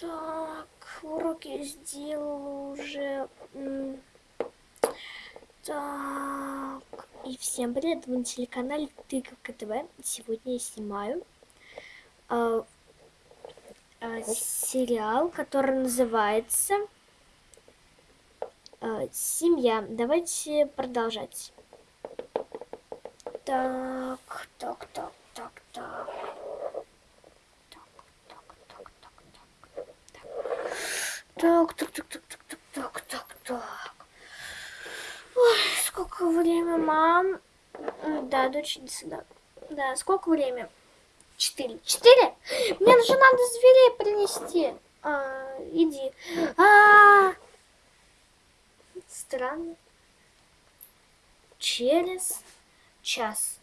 Так, уроки сделала уже. Так, и всем привет, вы на телеканале Тыковка ТВ. Сегодня я снимаю э, э, сериал, который называется э, «Семья». Давайте продолжать. Так, так, так, так, так. Так, так, так, так, так, так, так, так, так. Ой, сколько время, мам? Да, дочь, иди сюда. Да, сколько время? Четыре. Четыре? Мне же надо зверей принести. А, иди. А, -а, -а. Странно. Через час.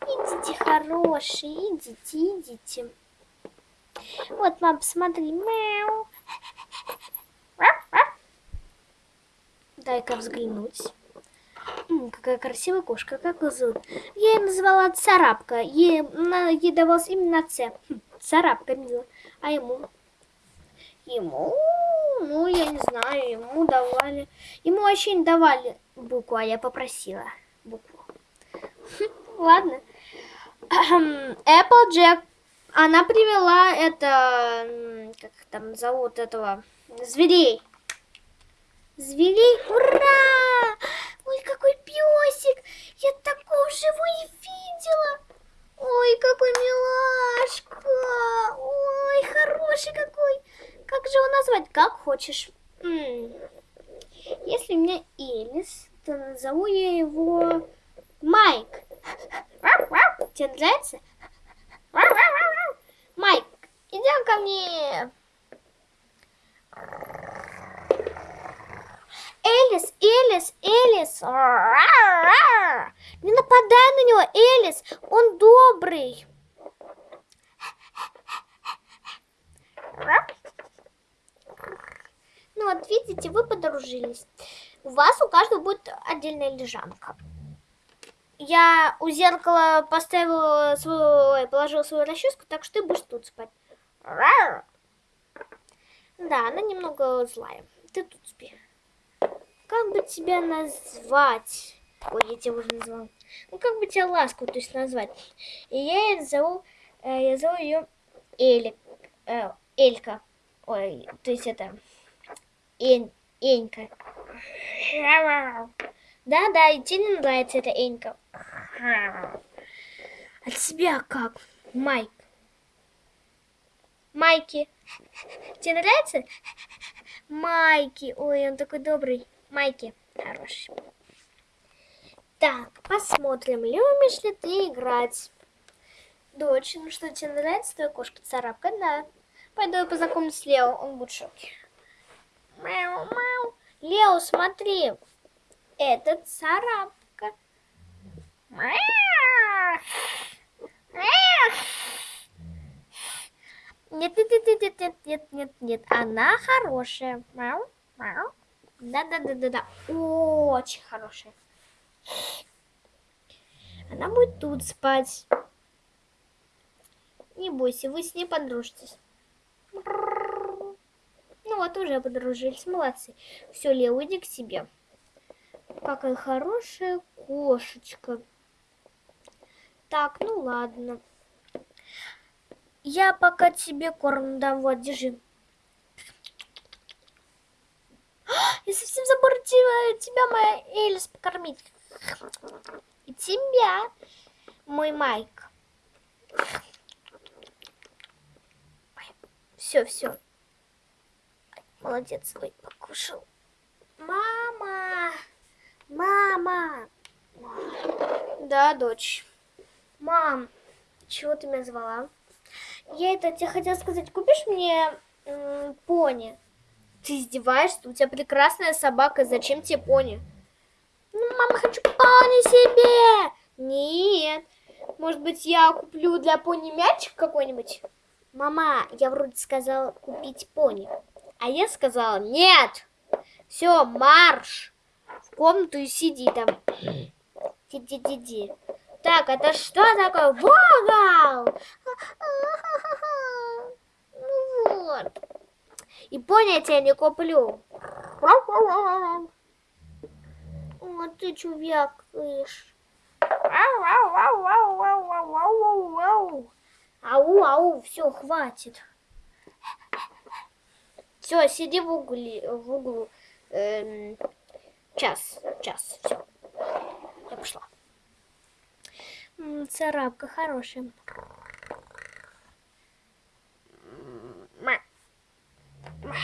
Идите, хорошие, идите, идите. Вот, мам, посмотри. Мяу. Дай-ка взглянуть. Какая красивая кошка, как ее зовут? Я ее называла Царапка. Ей, на, ей давалось именно Ц. Хм, царапка, мило. А ему? Ему, ну, я не знаю, ему давали. Ему вообще не давали букву, а я попросила букву. Хм, ладно. Applejack. Она привела это, как там зовут этого, зверей. Зверей, ура! Ой, какой песик! Я такого живой видела! Ой, какой милашка! Ой, хороший какой! Как же его назвать? Как хочешь. Если у меня Элис, то назову я его Майк. Тебе нравится? Майк, идем ко мне. Элис, Элис, Элис. Не нападай на него, Элис. Он добрый. Ну вот, видите, вы подружились. У вас у каждого будет отдельная лежанка. Я у зеркала поставила свою, положила свою расческу, так что ты будешь тут спать. Да, она немного злая. Ты тут спи. Как бы тебя назвать? Ой, я тебя уже назвала. Ну, как бы тебя ласково, то есть назвать. И я ее зову, э, я зову ее Элик, э, Элька. Ой, то есть это, Эн, Энька. Да-да, и тебе не нравится эта Энька. А тебя как, Майк? Майки. Тебе нравится? Майки. Ой, он такой добрый. Майки хороший. Так, посмотрим, любишь ли ты играть. Дочь, ну что, тебе нравится твоя кошка царапка? Да. Пойду я познакомлюсь с Лео, он будет в. Мяу, мяу. Лео, смотри, это царапка. Нет, нет, нет, нет, нет, нет, нет, нет, она хорошая. Мяу, мяу. Да-да-да-да-да. Очень хорошая. Она будет тут спать. Не бойся, вы с ней подружитесь. Ну вот, уже подружились. Молодцы. Все, Лео, иди к себе. Какая хорошая кошечка. Так, ну ладно. Я пока тебе корм дам. Вот, держи. Я совсем забыла тебя, моя Элис, покормить. И тебя, мой Майк. Все, все. Молодец, ой, покушал. Мама! Мама! Да, дочь. Мам, чего ты меня звала? Я это тебе хотела сказать, купишь мне пони? Ты издеваешься? У тебя прекрасная собака, зачем тебе пони? Ну, мама, хочу пони себе. Нет. Может быть, я куплю для пони мячик какой-нибудь? Мама, я вроде сказала купить пони. А я сказала нет. Все, марш. В комнату и сиди там. Сиди-сиди. Так, это что такое? Вогал! Ну вот. И пони я тебе не куплю. О, ты чё вякаешь? Ау, ау, все, хватит. Все, сиди в угле, в углу. Эм, час, час, все. Я пошла. Царапка хорошая. Ма. Ма.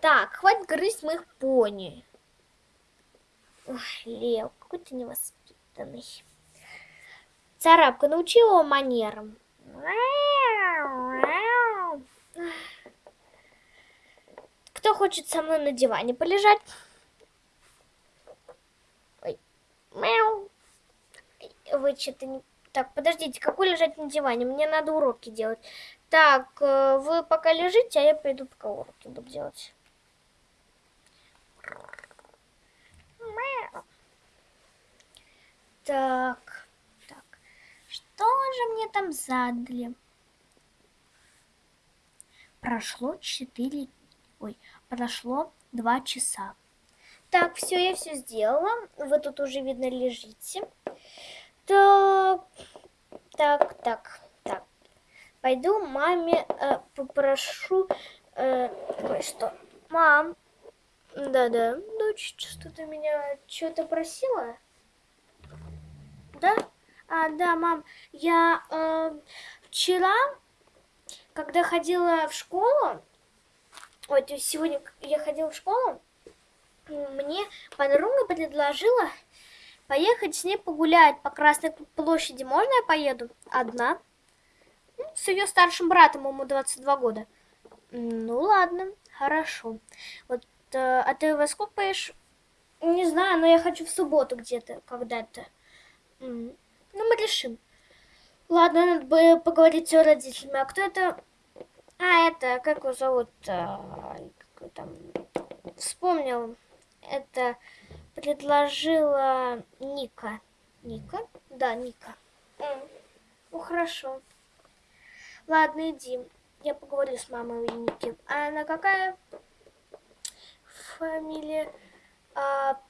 Так, хватит грызть моих пони. Ой, Лев, какой ты невоспитанный. Царапка, научи его манерам. Кто хочет со мной на диване полежать? Ой. Вы что-то не... Так, подождите, какой лежать на диване? Мне надо уроки делать. Так, э, вы пока лежите, а я пойду пока уроки буду делать. Мяу. Так, так. Что же мне там задали? Прошло четыре... Ой, прошло два часа. Так, все, я все сделала. Вы тут уже, видно, лежите. Так, так, так, так. Пойду маме э, попрошу э, кое-что. Мам, да-да, дочь, что ты меня что-то просила? Да? А, да, мам, я э, вчера, когда ходила в школу, есть сегодня я ходила в школу, мне подруга предложила поехать с ней погулять по Красной площади. Можно я поеду? Одна. Ну, С ее старшим братом, ему 22 года. Ну ладно, хорошо. Вот, а ты во сколько поешь? Не знаю, но я хочу в субботу где-то, когда-то. Ну, мы решим. Ладно, надо бы поговорить с родителями. А кто это? А, это, как его зовут? А, там? Вспомнил. Это предложила Ника. Ника? Да, Ника. М, Ну, хорошо. Ладно, иди. Я поговорю с мамой Ники. А она какая фамилия? А,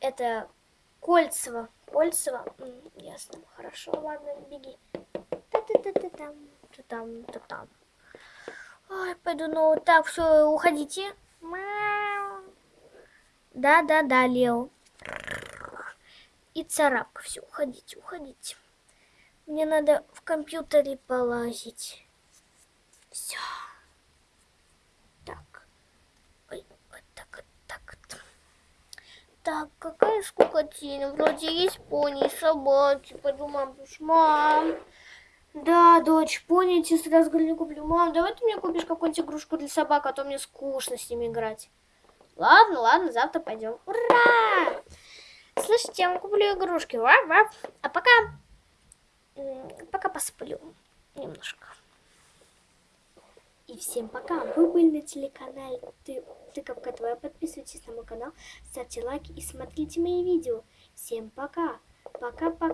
это Кольцева. Кольцева? Ясно. Хорошо, ладно, беги. Та-та-та-та-там, та-там, та-там. Ой, пойду, ну так, все, уходите. Да-да-да, Лео. И царапка. Все, уходите, уходите. Мне надо в компьютере полазить. Все. Так. Ой, вот так, вот так. вот. Так, какая скукотина. Вроде есть пони собаки. Пойду мам, мам. Да, дочь, пони я тебе сразу не куплю. Мам, давай ты мне купишь какую-нибудь игрушку для собак, а то мне скучно с ними играть. Ладно, ладно, завтра пойдем. Ура! Слышите, я вам куплю игрушки. Вап, вап. А пока... Пока посплю немножко. И всем пока. Вы были на телеканале Ты, Тыковка Твоя. Подписывайтесь на мой канал, ставьте лайки и смотрите мои видео. Всем пока. Пока-пока.